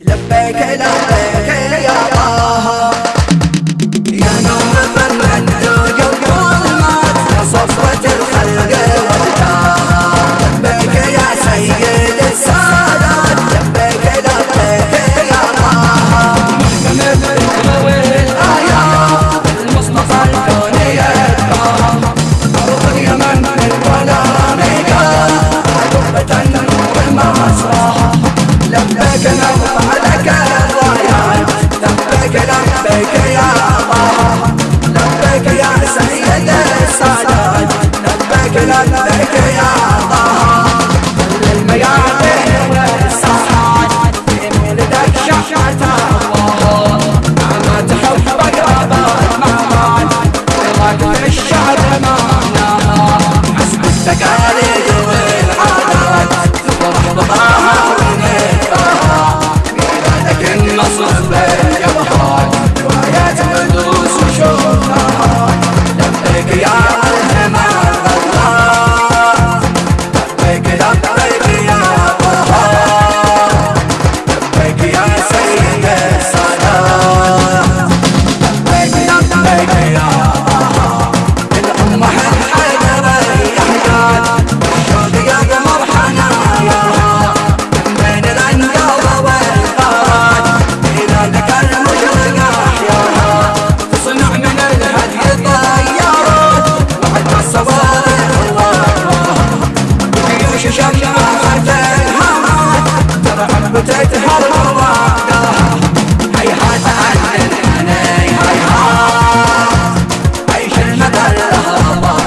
لبيك لبيك يا بيت هالمرضى هيهات عننا هيهات أي كلمة الهضى